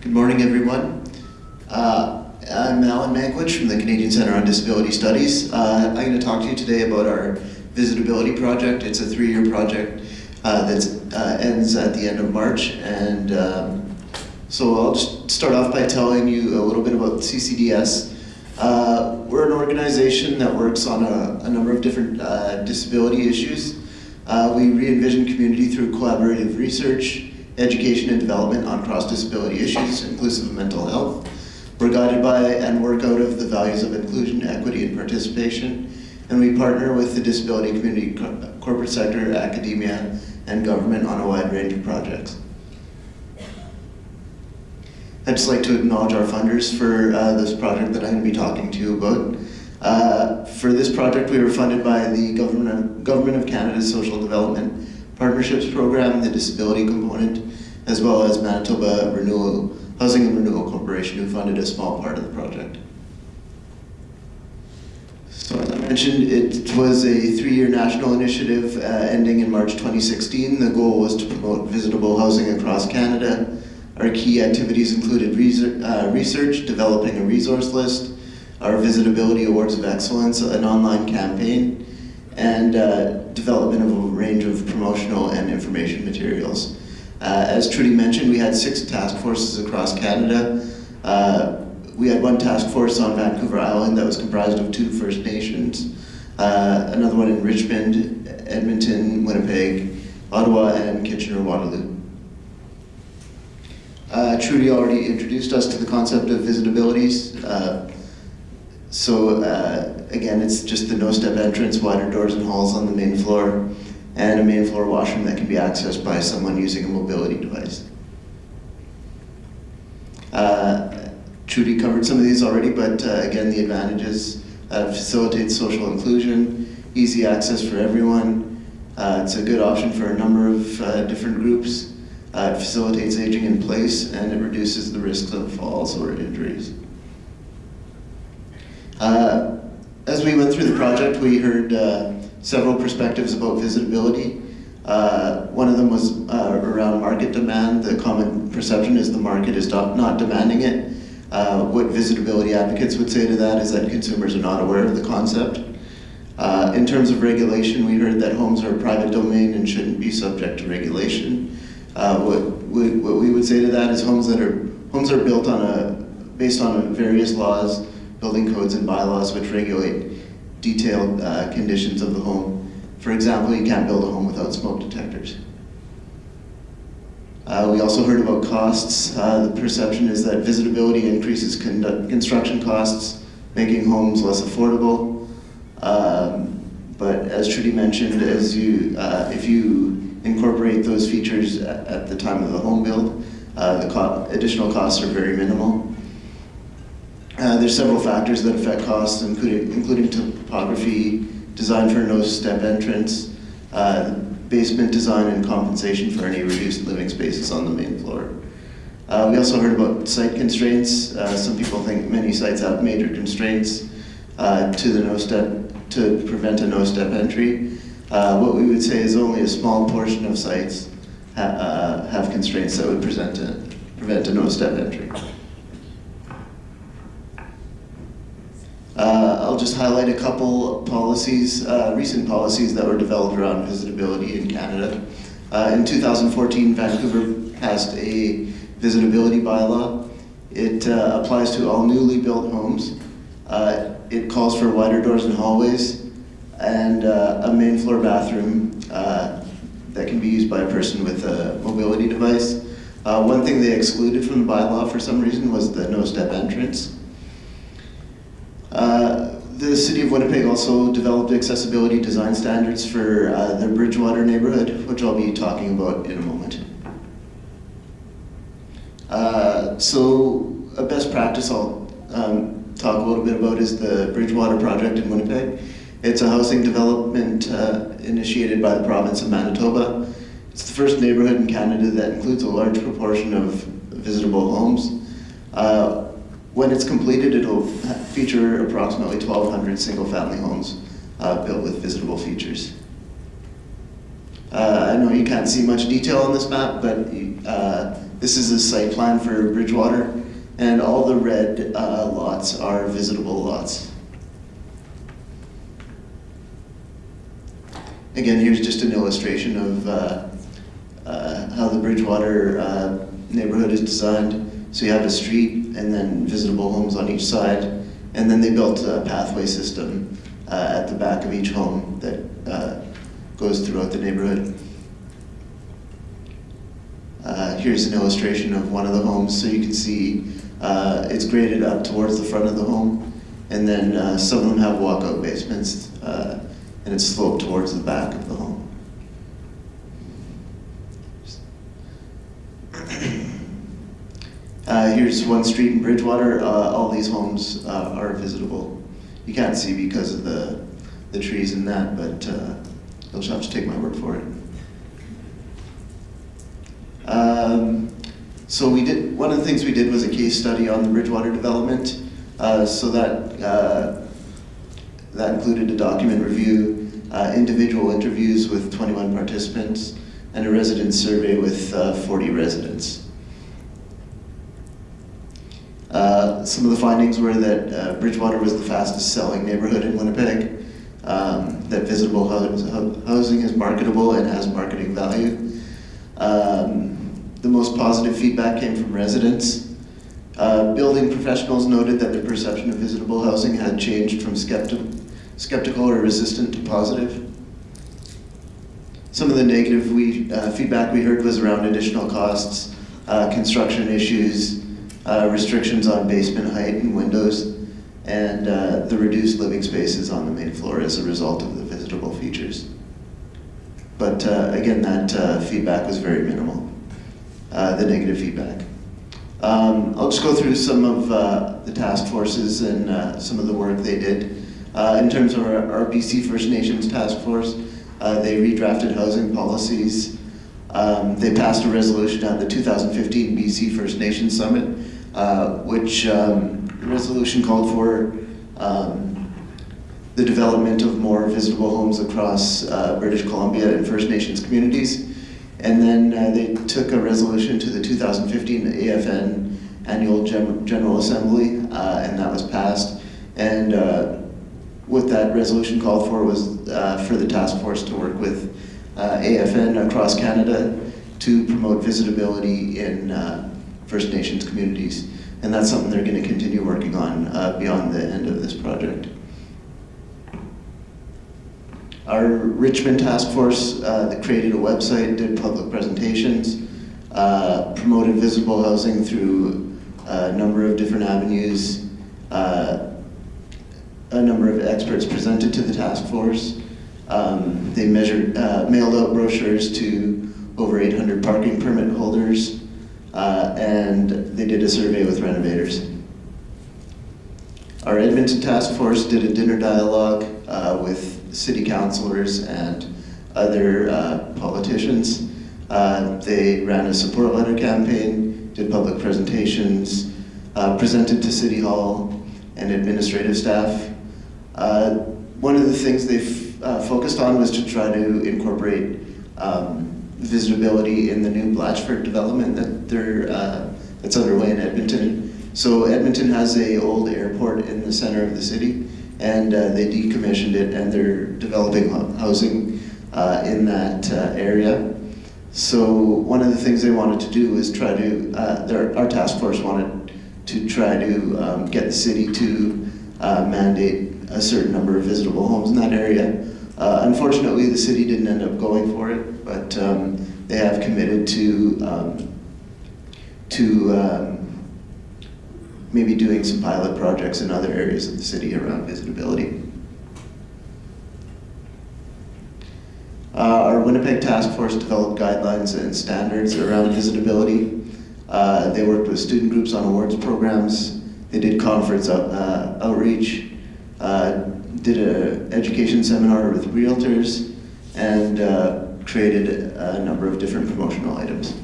Good morning, everyone. Uh, I'm Alan Mankiewicz from the Canadian Centre on Disability Studies. Uh, I'm going to talk to you today about our Visitability project. It's a three-year project uh, that uh, ends at the end of March. And um, so I'll just start off by telling you a little bit about CCDS. Uh, we're an organization that works on a, a number of different uh, disability issues. We re-envision community through collaborative research, education and development on cross-disability issues, inclusive of mental health. We're guided by and work out of the values of inclusion, equity, and participation. And we partner with the disability community, corporate sector, academia, and government on a wide range of projects. I'd just like to acknowledge our funders for uh, this project that I'm going to be talking to you about. Uh, for this project, we were funded by the Government of, Government of Canada's Social Development Partnerships Program, and the disability component, as well as Manitoba Renewal, Housing and Renewal Corporation, who funded a small part of the project. So as I mentioned, it was a three-year national initiative uh, ending in March 2016. The goal was to promote visitable housing across Canada. Our key activities included research, uh, research developing a resource list, our Visitability Awards of Excellence, an online campaign, and uh, development of a range of promotional and information materials. Uh, as Trudy mentioned, we had six task forces across Canada. Uh, we had one task force on Vancouver Island that was comprised of two First Nations, uh, another one in Richmond, Edmonton, Winnipeg, Ottawa, and Kitchener-Waterloo. Uh, Trudy already introduced us to the concept of visitabilities. Uh, so uh, again, it's just the no-step entrance, wider doors and halls on the main floor, and a main floor washroom that can be accessed by someone using a mobility device. Uh, Trudy covered some of these already, but uh, again, the advantages uh, facilitate social inclusion, easy access for everyone. Uh, it's a good option for a number of uh, different groups. Uh, it facilitates aging in place, and it reduces the risks of falls or injuries. Uh, as we went through the project, we heard several perspectives about visitability. Uh, one of them was uh, around market demand. The common perception is the market is not, demanding it. Uh, what visitability advocates would say to that is that consumers are not aware of the concept. Uh, in terms of regulation, we heard that homes are a private domain and shouldn't be subject to regulation. Uh, what, we, what we would say to that is homes that are homes are built on a based on various laws, building codes and bylaws which regulate detailed uh, conditions of the home. For example, you can't build a home without smoke detectors. Uh, we also heard about costs. Uh, the perception is that visitability increases construction costs, making homes less affordable. Um, but as Trudy mentioned, as you, uh, if you incorporate those features at, at, the time of the home build, uh, the co additional costs are very minimal. Uh, there's several factors that affect costs, including, including topography, design for no-step entrance, uh, basement design and compensation for any reduced living spaces on the main floor. Uh, we also heard about site constraints. Uh, some people think many sites have major constraints uh, to the no-step, to prevent a no-step entry. What we would say is only a small portion of sites ha have constraints that would present a, prevent a no-step entry. Uh, I'll just highlight a couple policies, uh, recent policies that were developed around visitability in Canada. Uh, in 2014, Vancouver passed a visitability bylaw. It uh, applies to all newly built homes. Uh, it calls for wider doors and hallways and uh, a main floor bathroom that can be used by a person with a mobility device. one thing they excluded from the bylaw for some reason was the no-step entrance. Uh, the City of Winnipeg also developed accessibility design standards for uh, the Bridgewater neighborhood, which I'll be talking about in a moment. Uh, so a best practice I'll um, talk a little bit about is the Bridgewater project in Winnipeg. It's a housing development uh, initiated by the province of Manitoba. It's the first neighborhood in Canada that includes a large proportion of visitable homes. Uh, when it's completed, it'll feature approximately 1,200 single-family homes uh, built with visitable features. Uh, I know you can't see much detail on this map, but uh, this is a site plan for Bridgewater, and all the red uh, lots are visitable lots. Again, here's just an illustration of uh, uh, how the Bridgewater neighborhood is designed. So you have a street and then visitable homes on each side, and then they built a pathway system uh, at the back of each home that uh, goes throughout the neighborhood. Uh, here's an illustration of one of the homes, so you can see uh, it's graded up towards the front of the home, and then uh, some of them have walkout basements, uh, and it's sloped towards the back of the home. Uh, here's one street in Bridgewater. Uh, all these homes uh, are visitable. You can't see because of the, the trees and that, but uh, you'll have to take my word for it. Um, so we did, one of the things we did was a case study on the Bridgewater development. Uh, so that, uh, that included a document review, uh, individual interviews with 21 participants, and a resident survey with uh, 40 residents. Uh, some of the findings were that uh, Bridgewater was the fastest selling neighborhood in Winnipeg, um, that visitable housing is marketable and has marketing value. Um, the most positive feedback came from residents. Uh, building professionals noted that their perception of visitable housing had changed from skepti- skeptical or resistant to positive. Some of the negative we, uh, feedback we heard was around additional costs, uh, construction issues, uh, restrictions on basement height and windows, and uh, the reduced living spaces on the main floor as a result of the visitable features. But uh, again, that uh, feedback was very minimal, uh, the negative feedback. Um, I'll just go through some of uh, the task forces and some of the work they did. In terms of our, BC First Nations task force, they redrafted housing policies. Um, they passed a resolution at the 2015 BC First Nations Summit, uh, which um, resolution called for um, the development of more visitable homes across uh, British Columbia and First Nations communities. And then uh, they took a resolution to the 2015 AFN Annual Gen- General Assembly, uh, and that was passed. And uh, what that resolution called for was for the task force to work with AFN across Canada to promote visitability in First Nations communities. And that's something they're going to continue working on uh, beyond the end of this project. Our Richmond task force uh, that created a website, did public presentations, uh, promoted visitable housing through a number of different avenues. Uh, a number of experts presented to the task force. Um, they measured, uh, mailed out brochures to over 800 parking permit holders, uh, and they did a survey with renovators. Our Edmonton task force did a dinner dialogue uh, with city councilors and other uh, politicians. Uh, they ran a support letter campaign, did public presentations, uh, presented to City Hall and administrative staff. Uh, one of the things they focused on was to try to incorporate um, visitability in the new Blatchford development that they're, uh, that's underway in Edmonton. So Edmonton has a old airport in the center of the city, and uh, they decommissioned it, and they're developing housing uh, in that uh, area. So one of the things they wanted to do is try to, uh, their, our task force wanted to try to um, get the city to uh, mandate a certain number of visitable homes in that area. Uh, unfortunately, the city didn't end up going for it, but um, they have committed to um, to um, maybe doing some pilot projects in other areas of the city around visitability. Uh, our Winnipeg Task Force developed guidelines and standards around visitability. Uh, they worked with student groups on awards programs. They did conference out, uh, outreach, uh, did an education seminar with realtors, and uh, created a number of different promotional items.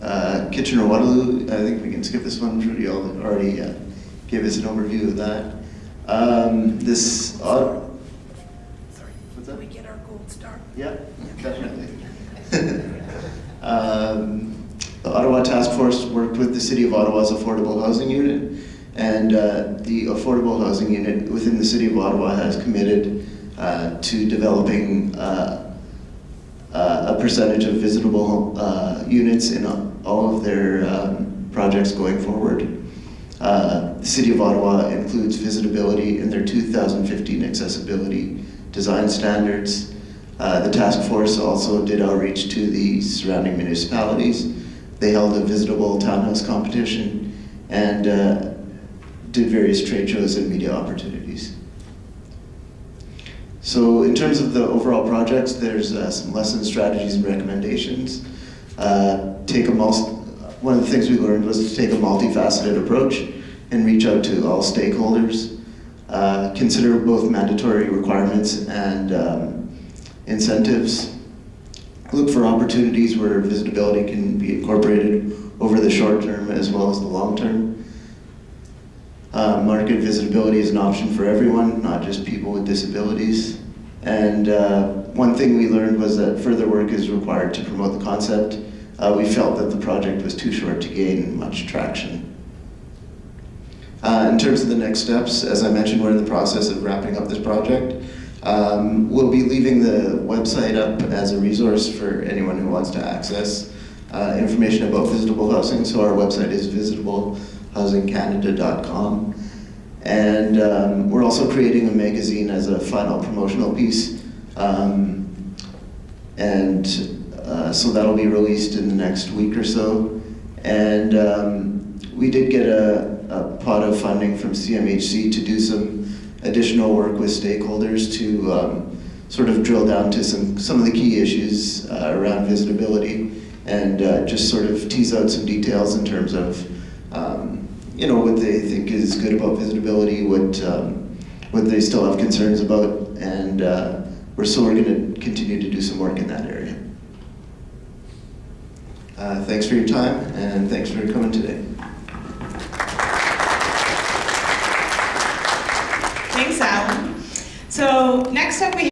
Uh, Kitchener Waterloo, I think we can skip this one. Trudy al- already uh, gave us an overview of that. Um, this, uh, what's that? we get our gold star. Yeah, definitely. Um, The Ottawa Task Force worked with the City of Ottawa's Affordable Housing Unit, and uh, the Affordable Housing Unit within the City of Ottawa has committed uh, to developing uh, uh, a percentage of visitable uh, units in all of their um, projects going forward. Uh, The City of Ottawa includes visitability in their 2015 accessibility design standards. The task force also did outreach to the surrounding municipalities. They held a visitable townhouse competition and did various trade shows and media opportunities. So in terms of the overall projects, there's uh, some lessons, strategies, and recommendations. Uh, take a one of the things we learned was to take a multifaceted approach and reach out to all stakeholders. Uh, consider both mandatory requirements and um, incentives. Look for opportunities where visitability can be incorporated over the short term as well as the long term. Uh, market visitability is an option for everyone, not just people with disabilities. And uh, one thing we learned was that further work is required to promote the concept. Uh, we felt that the project was too short to gain much traction. Uh, in terms of the next steps, as I mentioned, we're in the process of wrapping up this project. Um, we'll be leaving the website up as a resource for anyone who wants to access uh, information about visitable housing. So our website is visitablehousingcanada.com. And um, we're also creating a magazine as a final promotional piece. Um, and uh, so that'll be released in the next week or so. And um, we did get a, a pot of funding from CMHC to do some additional work with stakeholders to um, sort of drill down to some, some of the key issues uh, around visitability and uh, just sort of tease out some details in terms of um, you know what they think is good about visitability, what um, what they still have concerns about, and uh, we're we're going to continue to do some work in that area. Uh, thanks for your time, and thanks for coming today. Thanks, Alan. So next up we